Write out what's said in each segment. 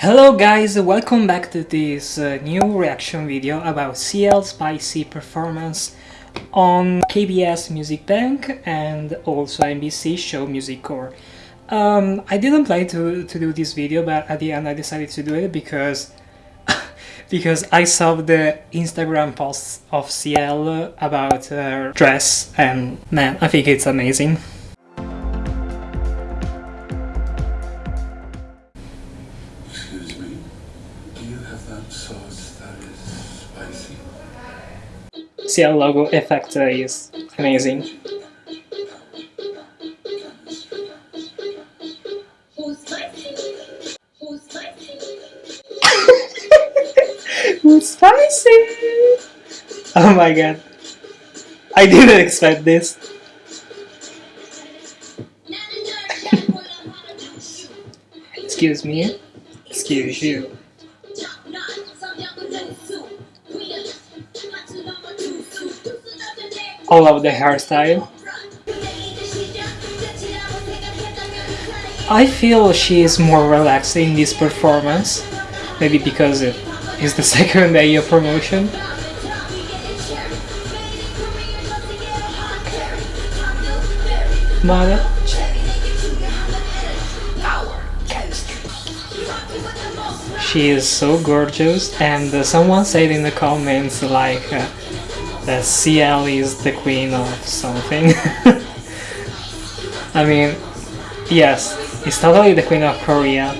Hello guys, welcome back to this uh, new reaction video about CL Spicy performance on KBS Music Bank and also MBC Show Music Core. Um, I didn't plan to, to do this video but at the end I decided to do it because because I saw the Instagram posts of CL about her dress and man, I think it's amazing. Excuse me. Do you have that sauce that is spicy? CL logo effect uh, is amazing. Who's spicy! Oh my god. I didn't expect this. Excuse me. Excuse you. I love the hairstyle. I feel she is more relaxed in this performance. Maybe because it is the second day of promotion. Mother. She is so gorgeous and uh, someone said in the comments like uh, that CL is the queen of something. I mean, yes, it's totally the queen of Korea.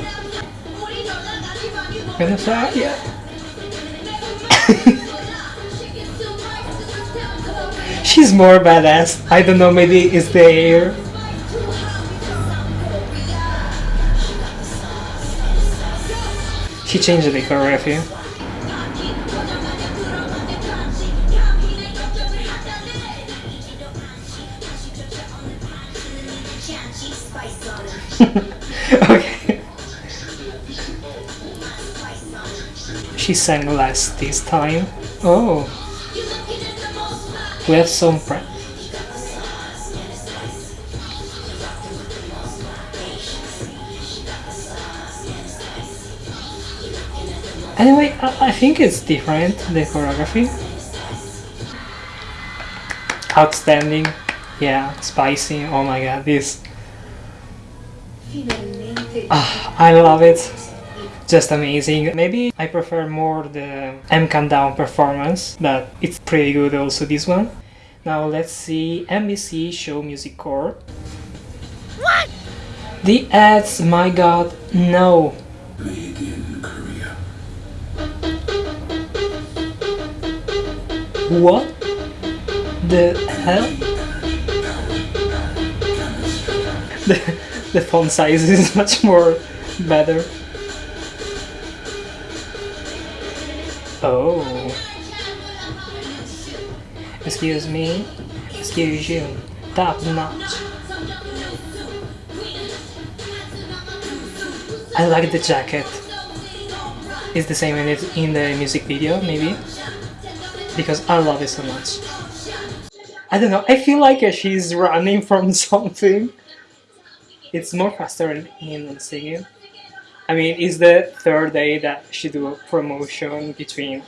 Venezuela. She's more badass. I don't know, maybe it's the hair. She changed the choreography. okay. She sang less this time. Oh, we have some prep. Anyway, I, I think it's different, the choreography. Outstanding. Yeah, spicy. Oh my god, this. Ah, I love it. Just amazing. Maybe I prefer more the M Countdown performance, but it's pretty good also this one. Now let's see MBC Show Music Core. What? The ads, my god, no. What the hell? The, the font size is much more better. Oh. Excuse me. Excuse you. Top notch. I like the jacket. It's the same in it in the music video, maybe. Because I love it so much. I don't know, I feel like uh, she's running from something. It's more faster in singing. I mean, it's the third day that she do a promotion between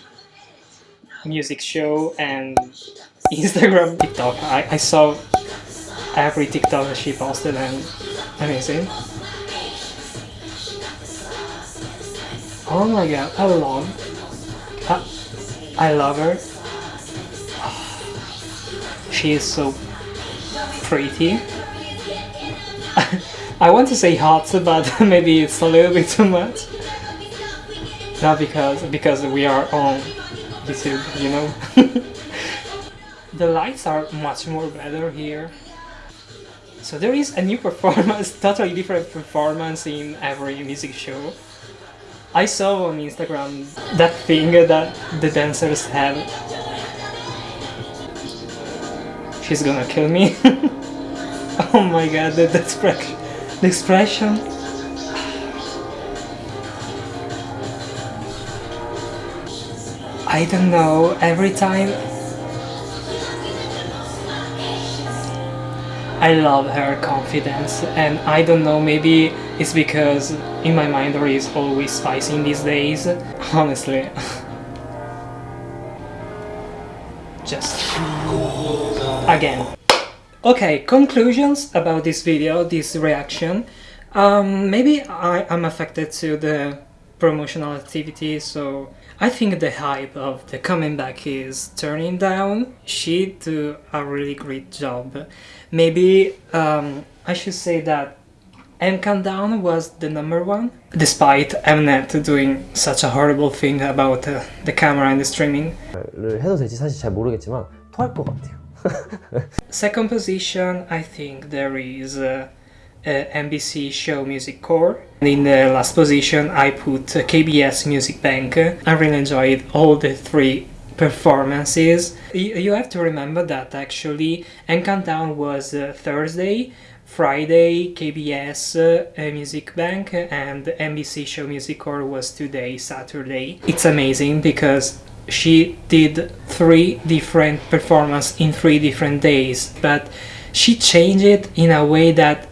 music show and Instagram, TikTok. I, I saw every TikTok that she posted and amazing. Oh my god, I love, I, I love her. She is so pretty. I want to say hot, but maybe it's a little bit too much. Not because because we are on YouTube, you know. the lights are much more better here. So there is a new performance, totally different performance in every music show. I saw on Instagram that thing that the dancers have. She's gonna kill me. oh my god, the, the expression. The expression. I don't know, every time I love her confidence and I don't know maybe it's because in my mind there is always spicy in these days honestly just again okay conclusions about this video this reaction um, maybe I, I'm affected to the promotional activity so I think the hype of the coming back is turning down she do a really great job maybe um, I should say that M Countdown was the number one despite Mnet doing such a horrible thing about uh, the camera and the streaming 를 해도 될지 사실 잘 모르겠지만 토할 것 같아요. Second position, I think there is uh, uh, MBC Show Music Core. And in the last position, I put KBS Music Bank. I really enjoyed all the three performances. You, have to remember that actually M Countdown was uh, Thursday, Friday KBS uh, Music Bank, and NBC Show Music Core was today, Saturday. It's amazing because she did three different performances in three different days, but she changed it in a way that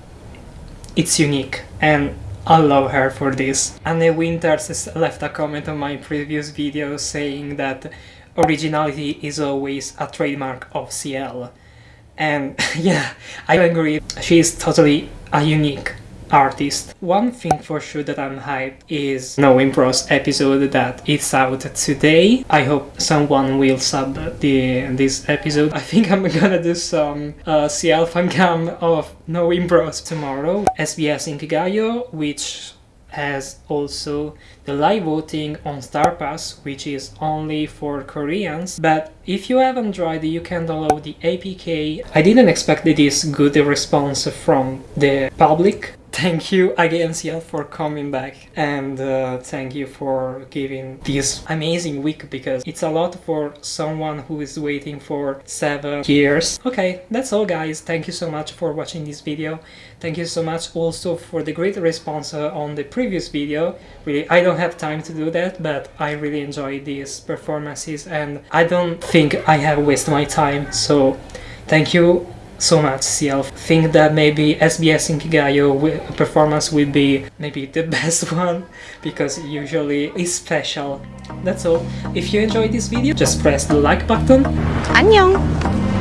it's unique and I love her for this. Anne Winters left a comment on my previous video saying that originality is always a trademark of CL. And yeah, I agree, she is totally a unique artist. One thing for sure that I'm hyped is No Impros episode that is out today. I hope someone will sub the this episode. I think I'm gonna do some uh, CL fancam of No Impros tomorrow. SBS Inkigayo, which has also the live voting on Star Pass, which is only for Koreans. But if you haven't tried, you can download the APK. I didn't expect this good response from the public. Thank you again, CL, for coming back and uh, thank you for giving this amazing week because it's a lot for someone who is waiting for seven years. Okay, that's all guys. Thank you so much for watching this video. Thank you so much also for the great response uh, on the previous video. Really, I don't have time to do that, but I really enjoy these performances and I don't think I have wasted my time. So thank you so much CL. Think that maybe SBS Inkigayo performance will be maybe the best one because usually it's special. That's all. If you enjoyed this video, just press the like button 안녕.